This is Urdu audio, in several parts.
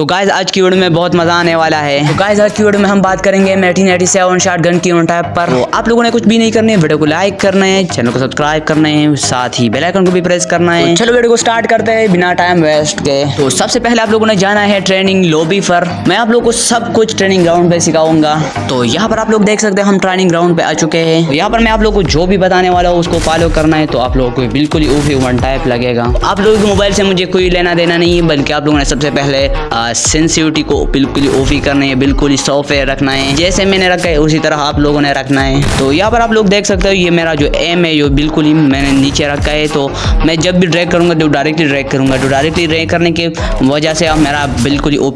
تو گائز آج کی ویڈیو میں بہت مزہ آنے والا ہے۔ تو گائز آج کی ویڈیو میں ہم بات کریں گے میٹین ایٹی سیون شارٹ گن کی ٹائپ پر۔ آپ لوگوں نے کچھ بھی نہیں کرنا ہے ویڈیو کو لائک کرنا ہے چینل کو سبسکرائب کرنا ہے ساتھ ہی بیل آئکن کو بھی پریس کرنا ہے۔ چلو ویڈیو کو سٹارٹ کرتے ہیں بنا ٹائم ویسٹ کے۔ تو سب سے پہلے آپ لوگوں نے جانا ہے ٹریننگ لوبی پر۔ میں آپ لوگوں کو سب کچھ ٹریننگ گراؤنڈ پہ سکھاؤں گا۔ تو یہاں پر آپ لوگ دیکھ سکتے ہیں ہم ٹریننگ گراؤنڈ پہ آ چکے ہیں۔ یہاں پر میں آپ لوگوں کو جو بھی بتانے والا ہوں اس کو فالو کرنا ہے۔ تو آپ لوگوں کو بالکل ہی اوفی ون ٹائپ لگے گا۔ آپ لوگوں کے موبائل سے مجھے کوئی لینا دینا نہیں ہے بلکہ آپ لوگوں نے سب سے پہلے سینسیوٹی کو بالکل ہی اوفی کرنا ہے، بالکل ہی سافٹ رکھنا ہے۔ جیسے میں نے رکھا ہے، اسی طرح آپ لوگوں نے رکھنا ہے۔ تو یہاں پر آپ لوگ دیکھ سکتے ہو، یہ میرا جو ایم ہے، یہ بالکل ہی میں نے نیچے رکھا ہے۔ تو میں جب بھی ڈریک کروں گا، تو ڈائریکٹلی ڈریک کروں گا۔ تو ڈائریکٹلی ڈریک کرنے کی وجہ سے اب میرا بالکل ہی او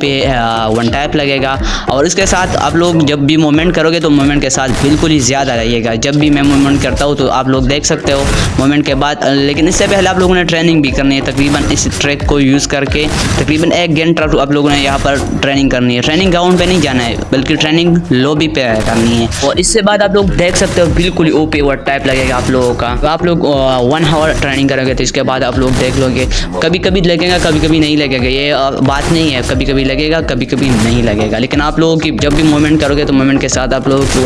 ون ٹائپ لگے گا۔ اور اس کے ساتھ آپ لوگ جب بھی موومنٹ کرو گے، تو موومنٹ کے ساتھ بالکل ہی زیادہ رہیے گا۔ جب بھی میں موومنٹ کرتا ہوں، تو آپ لوگ دیکھ سکتے ہو موومنٹ کے بعد۔ لیکن اس سے پہلے آپ لوگوں نے ٹریننگ بھی کرنی ہے۔ تقریباً اس ٹریک کو یوز کر کے تقریباً ایک گھنٹہ آپ لوگ لوگوں نے یہاں پر ٹریننگ کرنی ہے۔ ٹریننگ گراؤنڈ پہ نہیں جانا ہے، بلکہ ٹریننگ لوبی پہ کرنی ہے۔ اور اس سے بعد آپ لوگ دیکھ سکتے ہو، بالکل او پی ورڈ ٹائپ لگے گا آپ لوگوں کا۔ آپ لوگ ون ہاور ٹریننگ کرو گے تو اس کے بعد آپ لوگ دیکھ لو گے۔ کبھی کبھی لگے گا کبھی کبھی نہیں لگے گا۔ یہ بات نہیں ہے۔ کبھی کبھی لگے گا کبھی کبھی نہیں لگے گا۔ لیکن آپ لوگوں کی جب بھی موومنٹ کرو گے تو موومنٹ کے ساتھ آپ لوگوں کی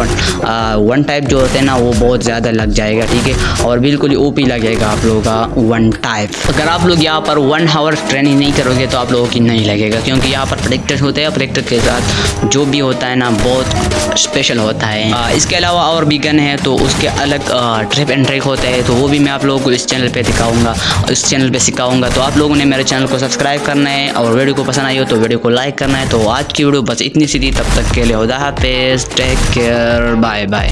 ون ٹائپ جو ہوتے ہیں نا، وہ بہت زیادہ لگ جائے گا، ٹھیک ہے۔ اور بالکل او پی لگے گا آپ لوگوں کا ون ٹائپ اگر آپ لوگ یہاں پر ون ہاور ٹریننگ نہیں کرو گے تو آپ لوگوں کی نہیں لگے گا۔ کیونکہ کیونکہ یہاں پر پریکٹس ہوتے ہیں پریکٹس کے ساتھ جو بھی ہوتا ہے نا، بہت اسپیشل ہوتا ہے۔ اس کے علاوہ اور بھی گن ہے تو اس کے الگ ٹرپ اینڈ ٹریک ہوتے ہیں۔ تو وہ بھی میں آپ لوگوں کو اس چینل پہ دکھاؤں گا۔ اس چینل پہ سکھاؤں گا۔ تو آپ لوگوں نے میرے چینل کو سبسکرائب کرنا ہے اور ویڈیو کو پسند آئی ہو، تو ویڈیو کو لائک کرنا ہے۔ تو آج کی ویڈیو بس اتنی سی تھی، تب تک کے لیے خدا حافظ ٹیک کیئر بائے بائے